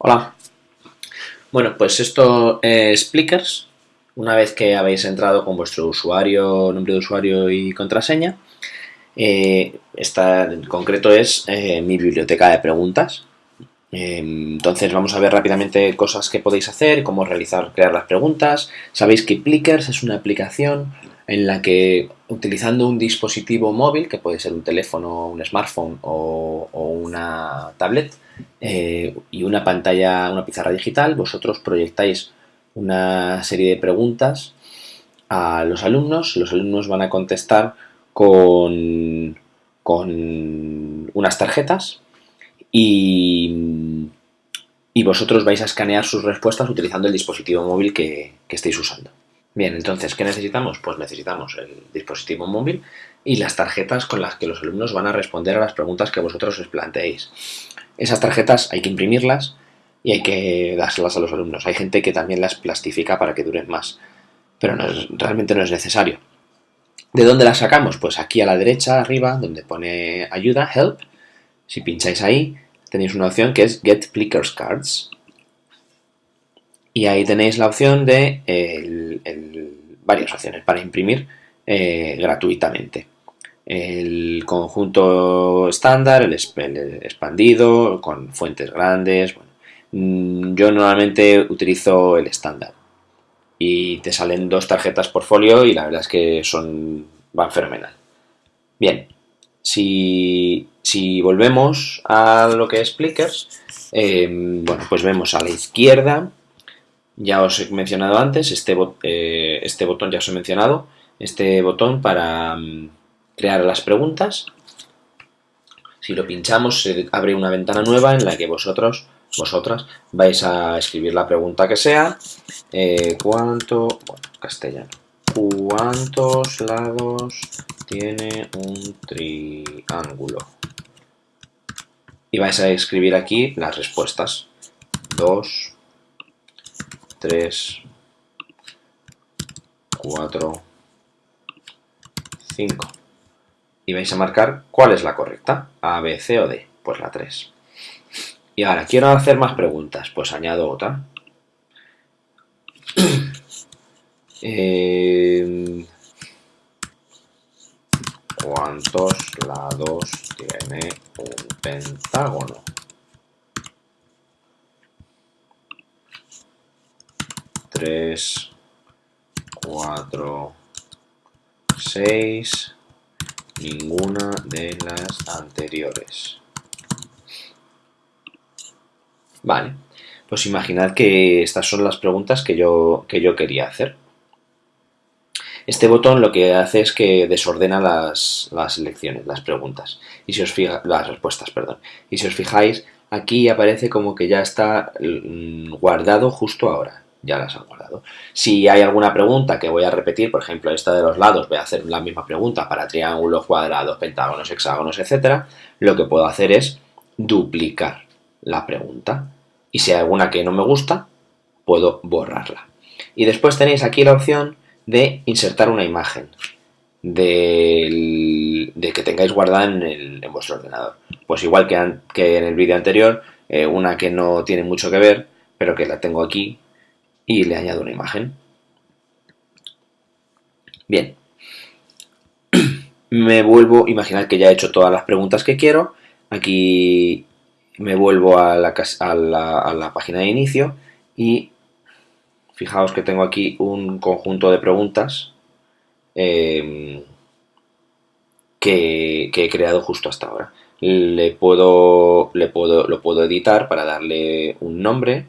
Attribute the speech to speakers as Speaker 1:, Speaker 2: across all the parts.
Speaker 1: Hola. Bueno, pues esto es Plickers. Una vez que habéis entrado con vuestro usuario, nombre de usuario y contraseña, eh, esta en concreto es eh, mi biblioteca de preguntas. Eh, entonces vamos a ver rápidamente cosas que podéis hacer, cómo realizar, crear las preguntas. Sabéis que Plickers es una aplicación en la que utilizando un dispositivo móvil, que puede ser un teléfono, un smartphone o, una tablet, eh, y una pantalla, una pizarra digital, vosotros proyectáis una serie de preguntas a los alumnos, los alumnos van a contestar con, con unas tarjetas y, y, vosotros vais a escanear sus respuestas utilizando el dispositivo móvil que estéis usando. Bien, entonces, ¿qué necesitamos? Pues necesitamos el dispositivo móvil y las tarjetas con las que los alumnos van a responder a las preguntas que vosotros os planteéis. Esas tarjetas hay que imprimirlas y hay que dárselas a los alumnos. Hay gente que también las plastifica para que duren más, pero realmente no es necesario. ¿De dónde las sacamos? Pues aquí a la derecha, arriba, donde pone ayuda, help. Si pincháis ahí, tenéis una opción que es Get Plickers Cards. Y ahí tenéis la opción de varias opciones para imprimir eh, gratuitamente. El conjunto estándar, el, expandido, con fuentes grandes. Mm, yo normalmente utilizo el estándar. Y te salen dos tarjetas por folio y la verdad es que son van fenomenal. Bien, si, volvemos a lo que es Plickers, eh, bueno, pues vemos a la izquierda ya os he mencionado antes, este, eh, este botón ya os he mencionado, este botón para mm, crear las preguntas. Si lo pinchamos se abre una ventana nueva en la que vosotros, vosotras, vais a escribir la pregunta que sea. Eh, ¿Cuánto, bueno, castellano, cuántos lados tiene un triángulo? Y vais a escribir aquí las respuestas. 2, 3, 4, 5. Y vais a marcar cuál es la correcta, A, B, C o D. Pues la 3. Y ahora, quiero hacer más preguntas, pues añado otra. eh, ¿Cuántos lados tiene un pentágono? 3, 4, 6, ninguna de las anteriores. Vale, pues imaginad que estas son las preguntas que yo, que yo quería hacer. Este botón lo que hace es que desordena las, las selecciones, las preguntas, y si os fija, las respuestas, perdón. Y si os fijáis, aquí aparece como que ya está mm, guardado justo ahora ya las han guardado. Si hay alguna pregunta que voy a repetir, por ejemplo esta de los lados, voy a hacer la misma pregunta para triángulos, cuadrados, pentágonos, hexágonos, etcétera, lo que puedo hacer es duplicar la pregunta. Y si hay alguna que no me gusta, puedo borrarla. Y después tenéis aquí la opción de insertar una imagen de, que tengáis guardada en, vuestro ordenador. Pues igual que, en el vídeo anterior, eh, una que no tiene mucho que ver, pero que la tengo aquí y le añado una imagen. Bien. Me vuelvo, imaginar que ya he hecho todas las preguntas que quiero. Aquí me vuelvo a la, página de inicio y fijaos que tengo aquí un conjunto de preguntas em, que, que, he creado justo hasta ahora. Le puedo, le puedo, lo puedo editar para darle un nombre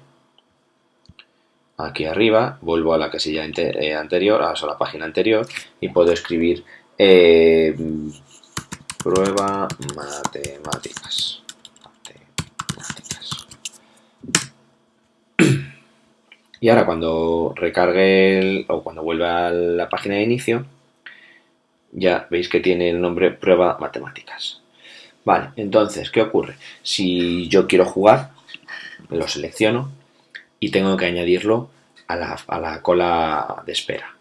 Speaker 1: aquí arriba, vuelvo a la casilla eh, anterior, a la página anterior y puedo escribir eh, prueba matemáticas. Y ahora cuando recargue o cuando vuelva a la página de inicio, ya veis que tiene el nombre prueba matemáticas. Vale, entonces, ¿qué ocurre? Si yo quiero jugar, lo selecciono y tengo que añadirlo a la, cola de espera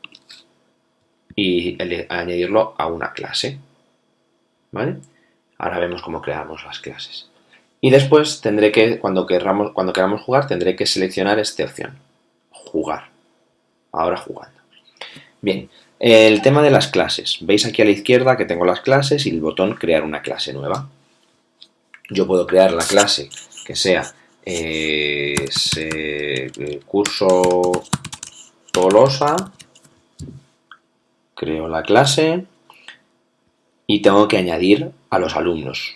Speaker 1: y añadirlo a una clase. ¿Vale? Ahora vemos cómo creamos las clases. Y después tendré que, cuando queramos, cuando queramos jugar, tendré que seleccionar esta opción. Jugar. Ahora jugando. Bien, el tema de las clases. Veis aquí a la izquierda que tengo las clases y el botón crear una clase nueva. Yo puedo crear la clase que sea eh, curso Tolosa. Creo la clase y tengo que añadir a los alumnos.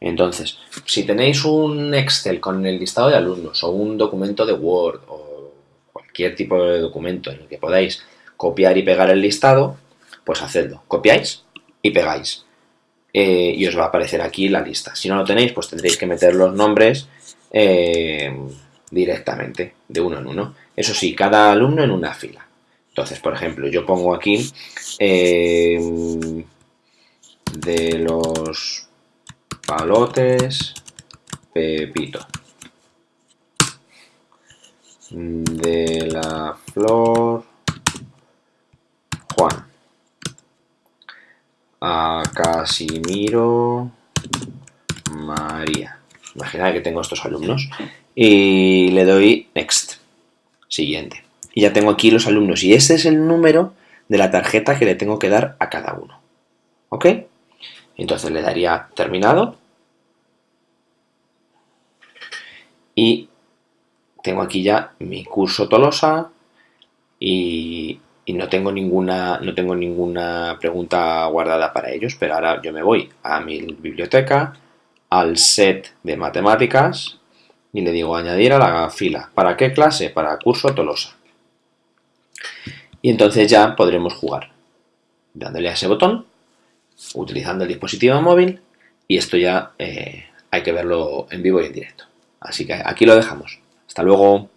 Speaker 1: Entonces, si tenéis un Excel con el listado de alumnos o un documento de Word o cualquier tipo de documento en el que podáis copiar y pegar el listado, pues hacedlo. Copiáis y pegáis. Eh, y os va a aparecer aquí la lista. Si no lo tenéis, pues tendréis que meter los nombres eh, directamente, de uno en uno. Eso sí, cada alumno en una fila. Entonces, por ejemplo, yo pongo aquí eh, de los Palotes, Pepito. De la flor, Juan. A Casimiro, María. Imagina que tengo estos alumnos. Y le doy Next. Siguiente. Y ya tengo aquí los alumnos. Y este es el número de la tarjeta que le tengo que dar a cada uno. ¿Ok? Entonces le daría terminado. Y tengo aquí ya mi curso Tolosa y, no tengo ninguna no tengo ninguna pregunta guardada para ellos, pero ahora yo me voy a mi biblioteca, al set de matemáticas y le digo añadir a la fila. ¿Para qué clase? Para curso Tolosa. Y entonces ya podremos jugar. Dándole a ese botón utilizando el dispositivo móvil y esto ya eh, hay que verlo en vivo y en directo. Así que aquí lo dejamos. Hasta luego.